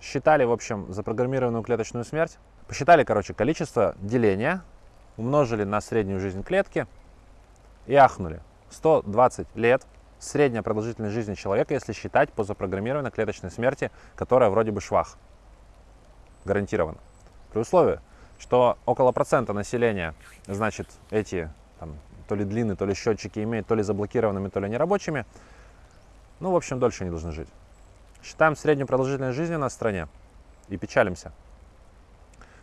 считали, в общем, запрограммированную клеточную смерть, посчитали, короче, количество деления, умножили на среднюю жизнь клетки и ахнули. 120 лет средняя продолжительность жизни человека, если считать по запрограммированной клеточной смерти, которая вроде бы швах. Гарантированно. При условии, что около процента населения, значит, эти там, то ли длинные, то ли счетчики имеют, то ли заблокированными, то ли нерабочими, ну, в общем, дольше не должны жить. Считаем среднюю продолжительность жизни на стране и печалимся.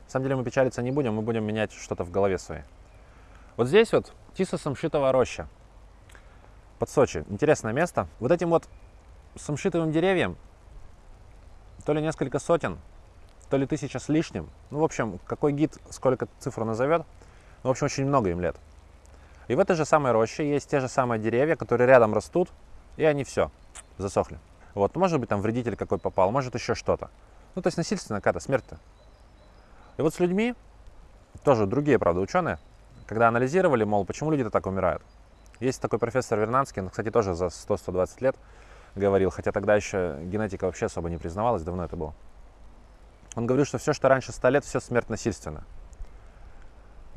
На самом деле мы печалиться не будем, мы будем менять что-то в голове своей. Вот здесь вот Тиса Самшитова роща под Сочи. Интересное место. Вот этим вот самшитовым деревьям то ли несколько сотен, то ли тысяча с лишним. Ну, в общем, какой гид сколько цифру назовет. Ну, в общем, очень много им лет. И в этой же самой роще есть те же самые деревья, которые рядом растут, и они все, засохли. Вот, может быть, там вредитель какой попал, может еще что-то. Ну, то есть насильственная какая-то смерть-то. И вот с людьми, тоже другие, правда, ученые, когда анализировали, мол, почему люди-то так умирают. Есть такой профессор Вернадский, он, кстати, тоже за 100-120 лет говорил, хотя тогда еще генетика вообще особо не признавалась, давно это было. Он говорил, что все, что раньше 100 лет, все смерть насильственная.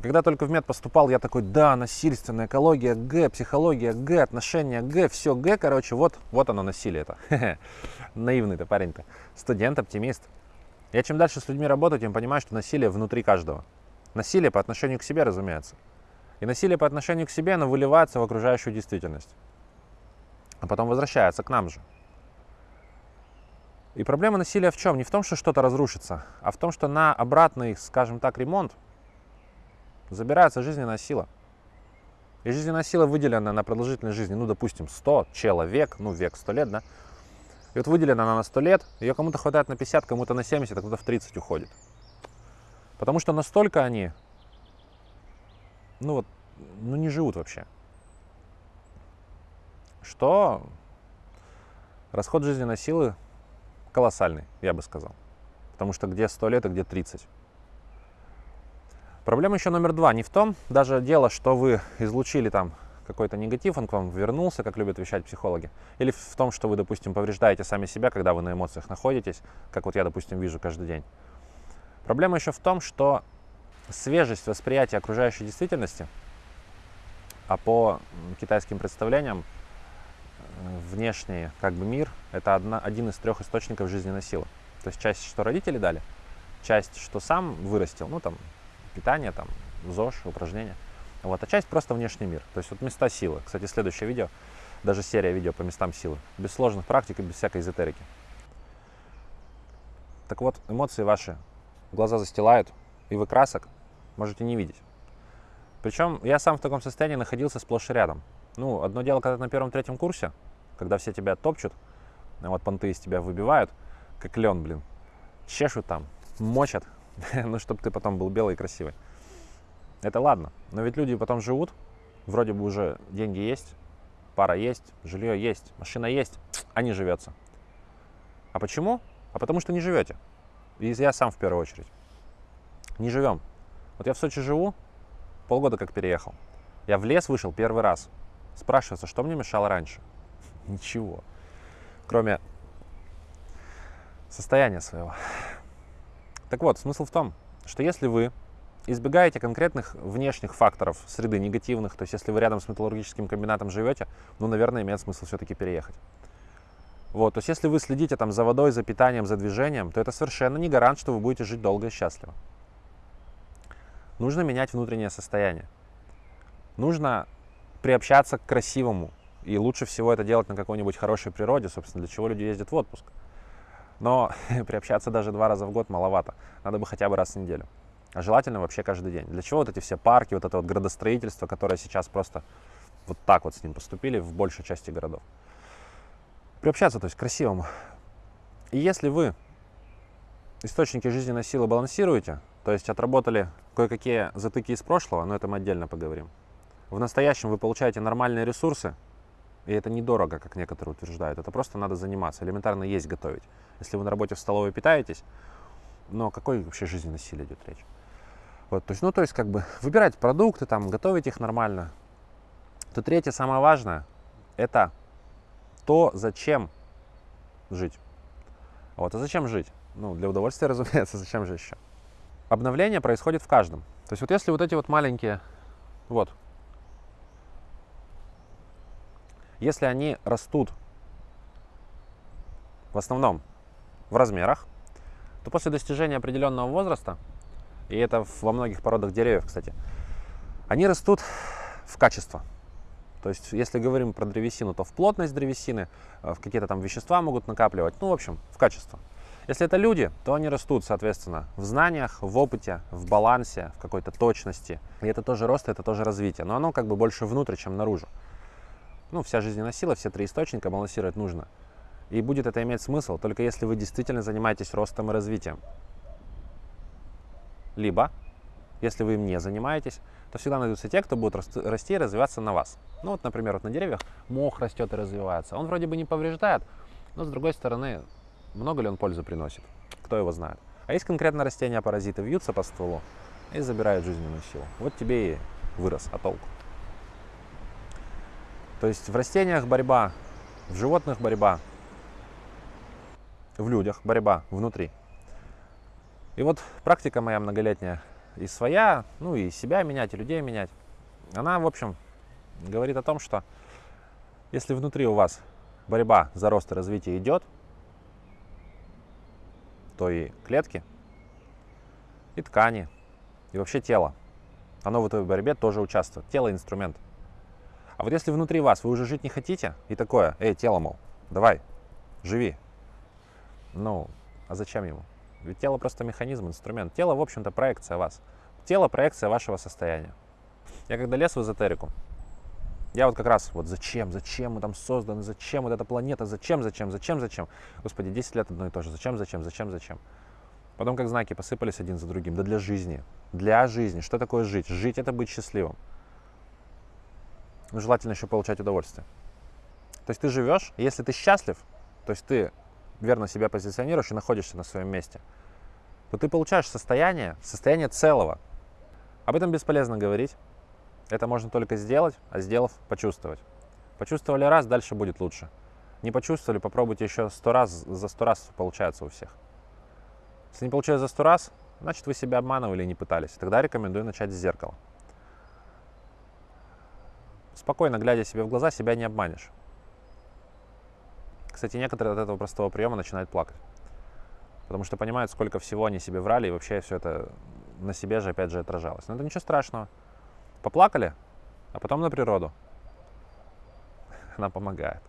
Когда только в мед поступал, я такой, да, насильственная экология, Г, психология, Г, отношения, Г, все Г, короче, вот, вот оно насилие это. Наивный-то парень-то. Студент, оптимист. Я чем дальше с людьми работаю, тем понимаю, что насилие внутри каждого. Насилие по отношению к себе, разумеется. И насилие по отношению к себе, оно выливается в окружающую действительность. А потом возвращается к нам же. И проблема насилия в чем? Не в том, что что-то разрушится, а в том, что на обратный, скажем так, ремонт забирается жизненная сила. И жизненная сила выделена на продолжительность жизни, ну, допустим, 100 человек, ну, век 100 лет, да? И вот выделена она на 100 лет, ее кому-то хватает на 50, кому-то на 70, а кто-то в 30 уходит. Потому что настолько они, ну вот, ну не живут вообще. Что расход жизненной силы колоссальный, я бы сказал. Потому что где 100 лет, а где 30. Проблема еще номер два не в том, даже дело, что вы излучили там какой-то негатив, он к вам вернулся, как любят вещать психологи, или в том, что вы, допустим, повреждаете сами себя, когда вы на эмоциях находитесь, как вот я, допустим, вижу каждый день. Проблема еще в том, что свежесть восприятия окружающей действительности, а по китайским представлениям, э, внешний как бы мир – это одна, один из трех источников жизненной силы. То есть часть, что родители дали, часть, что сам вырастил, ну там питание, там, ЗОЖ, упражнения. Вот, а часть просто внешний мир. То есть вот места силы. Кстати, следующее видео, даже серия видео по местам силы. Без сложных практик и без всякой эзотерики. Так вот, эмоции ваши глаза застилают, и вы красок можете не видеть. Причем я сам в таком состоянии находился сплошь и рядом. Ну, одно дело, когда ты на первом-третьем курсе, когда все тебя топчут, вот понты из тебя выбивают, как лен, блин, чешут там, мочат, ну, чтобы ты потом был белый и красивый. Это ладно, но ведь люди потом живут, вроде бы уже деньги есть, пара есть, жилье есть, машина есть, а не живется. А почему? А потому что не живете. И я сам в первую очередь. Не живем. Вот я в Сочи живу, полгода как переехал. Я в лес вышел первый раз. Спрашивается, что мне мешало раньше? Ничего. Кроме состояния своего. Так вот, смысл в том, что если вы избегаете конкретных внешних факторов среды негативных, то есть если вы рядом с металлургическим комбинатом живете, ну, наверное, имеет смысл все-таки переехать. Вот, то есть если вы следите там за водой, за питанием, за движением, то это совершенно не гарант, что вы будете жить долго и счастливо. Нужно менять внутреннее состояние. Нужно приобщаться к красивому. И лучше всего это делать на какой-нибудь хорошей природе, собственно, для чего люди ездят в отпуск. Но приобщаться даже два раза в год маловато. Надо бы хотя бы раз в неделю. А желательно вообще каждый день. Для чего вот эти все парки, вот это вот градостроительство, которое сейчас просто вот так вот с ним поступили в большей части городов. Приобщаться, то есть к красивому. И если вы источники жизненной силы балансируете, то есть отработали кое-какие затыки из прошлого, но это мы отдельно поговорим. В настоящем вы получаете нормальные ресурсы, и это недорого, как некоторые утверждают. Это просто надо заниматься, элементарно есть готовить. Если вы на работе в столовой питаетесь, но о какой вообще жизненной силе идет речь? Вот, то есть, ну, то есть, как бы, выбирать продукты, там, готовить их нормально. То третье, самое важное, это то, зачем жить. Вот, а зачем жить? Ну, для удовольствия, разумеется, зачем же еще? Обновление происходит в каждом. То есть вот если вот эти вот маленькие, вот, если они растут в основном в размерах, то после достижения определенного возраста, и это во многих породах деревьев, кстати, они растут в качество. То есть, если говорим про древесину, то в плотность древесины, э, в какие-то там вещества могут накапливать, ну, в общем, в качество. Если это люди, то они растут, соответственно, в знаниях, в опыте, в балансе, в какой-то точности. И это тоже рост, это тоже развитие. Но оно как бы больше внутрь, чем наружу. Ну, вся жизненная сила, все три источника балансировать нужно. И будет это иметь смысл, только если вы действительно занимаетесь ростом и развитием. Либо, если вы им не занимаетесь, то всегда найдутся те, кто будут расти и развиваться на вас. Ну вот, например, вот на деревьях мох растет и развивается. Он вроде бы не повреждает, но с другой стороны, много ли он пользы приносит? Кто его знает? А есть конкретно растения-паразиты, вьются по стволу и забирают жизненную силу. Вот тебе и вырос, а толку? То есть в растениях борьба, в животных борьба, в людях борьба внутри. И вот практика моя многолетняя и своя, ну и себя менять, и людей менять, она, в общем, говорит о том, что если внутри у вас борьба за рост и развитие идет, то и клетки, и ткани, и вообще тело, оно в этой борьбе тоже участвует. Тело – инструмент. А вот если внутри вас вы уже жить не хотите, и такое, эй, тело, мол, давай, живи. Ну, а зачем ему? Ведь тело просто механизм, инструмент. Тело, в общем-то, проекция вас. Тело – проекция вашего состояния. Я когда лез в эзотерику, я вот как раз, вот зачем, зачем мы там созданы, зачем вот эта планета, зачем, зачем, зачем, зачем. Господи, 10 лет одно и то же. Зачем, зачем, зачем, зачем. Потом как знаки посыпались один за другим. Да для жизни. Для жизни. Что такое жить? Жить – это быть счастливым. Ну, желательно еще получать удовольствие. То есть ты живешь, если ты счастлив, то есть ты верно себя позиционируешь и находишься на своем месте, то ты получаешь состояние, состояние целого. Об этом бесполезно говорить. Это можно только сделать, а сделав, почувствовать. Почувствовали раз, дальше будет лучше. Не почувствовали, попробуйте еще сто раз, за сто раз получается у всех. Если не получилось за сто раз, значит вы себя обманывали и не пытались. Тогда рекомендую начать с зеркала. Спокойно глядя себе в глаза, себя не обманешь. Кстати, некоторые от этого простого приема начинают плакать. Потому что понимают, сколько всего они себе врали, и вообще все это на себе же опять же отражалось. Но это ничего страшного. Поплакали, а потом на природу. Она помогает.